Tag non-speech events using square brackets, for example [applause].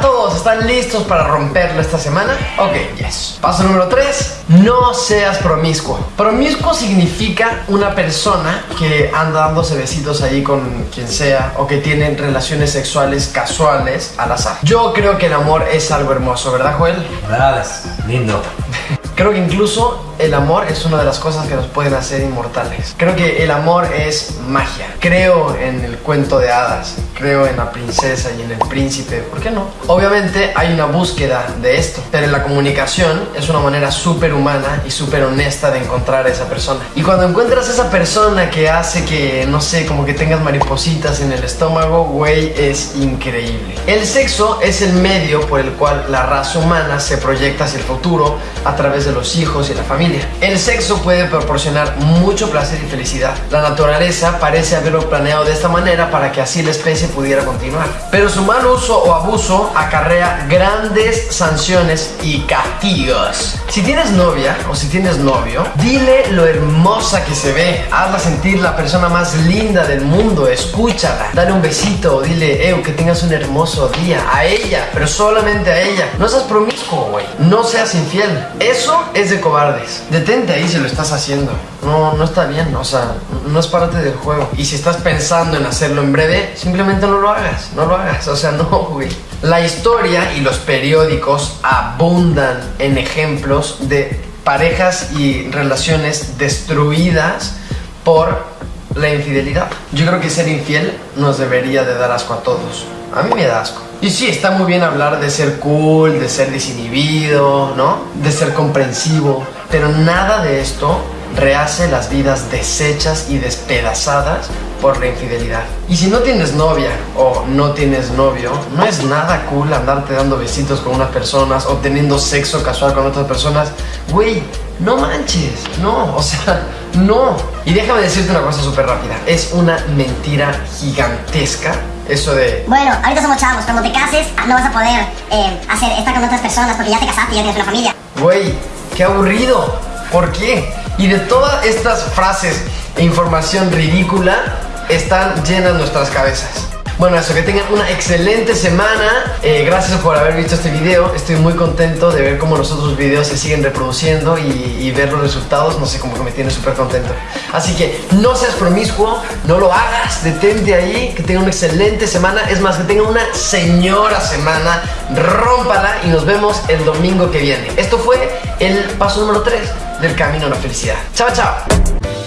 todos están listos para romperlo esta semana? Ok, yes. Paso número 3. No seas promiscuo. Promiscuo significa una persona que anda dándose besitos ahí con quien sea o que tiene relaciones sexuales casuales al azar. Yo creo que el amor es algo hermoso, ¿verdad, Joel? ¿Verdad? Lindo. [laughs] Creo que incluso el amor es una de las cosas que nos pueden hacer inmortales. Creo que el amor es magia. Creo en el cuento de hadas, creo en la princesa y en el príncipe, ¿por qué no? Obviamente hay una búsqueda de esto, pero la comunicación es una manera súper humana y súper honesta de encontrar a esa persona. Y cuando encuentras a esa persona que hace que, no sé, como que tengas maripositas en el estómago, güey, es increíble. El sexo es el medio por el cual la raza humana se proyecta hacia el futuro a través de los hijos y la familia. El sexo puede proporcionar mucho placer y felicidad. La naturaleza parece haberlo planeado de esta manera para que así la especie pudiera continuar. Pero su mal uso o abuso acarrea grandes sanciones y castigos. Si tienes novia o si tienes novio, dile lo hermosa que se ve. Hazla sentir la persona más linda del mundo. Escúchala. Dale un besito o dile, eh, que tengas un hermoso día. A ella, pero solamente a ella. No seas promiscuo, güey. No seas infiel. Eso es de cobardes. Detente ahí si lo estás haciendo. No, no está bien, o sea, no es parte del juego. Y si estás pensando en hacerlo en breve, simplemente no lo hagas, no lo hagas, o sea, [laughs] no, güey. La historia y los periódicos abundan en ejemplos de parejas y relaciones destruidas por la infidelidad. Yo creo que ser infiel nos debería de dar asco a todos. A mí me da asco. Y sí, está muy bien hablar de ser cool, de ser desinhibido, ¿no? De ser comprensivo. Pero nada de esto rehace las vidas deshechas y despedazadas por la infidelidad. Y si no tienes novia o no tienes novio, no es nada cool andarte dando besitos con unas personas o teniendo sexo casual con otras personas. Güey, no manches, no, o sea, [laughs] no. Y déjame decirte una cosa súper rápida, es una mentira gigantesca eso de... Bueno, ahorita somos chavos, cuando te cases no vas a poder eh, hacer estar con otras personas porque ya te casaste y ya tienes una familia. Güey, qué aburrido. ¿Por qué? Y de todas estas frases e información ridícula están llenas nuestras cabezas. Bueno, eso, que tengan una excelente semana. Eh, gracias por haber visto este video. Estoy muy contento de ver cómo los otros videos se siguen reproduciendo y, ver los resultados. No sé, como que me tiene súper contento. Así que no seas promiscuo, no lo hagas, detente ahí, que tengan una excelente semana. Es más, que tengan una señora semana. Rómpala y nos vemos el domingo que viene. Esto fue el paso número 3 del camino a la felicidad. Chao, chao.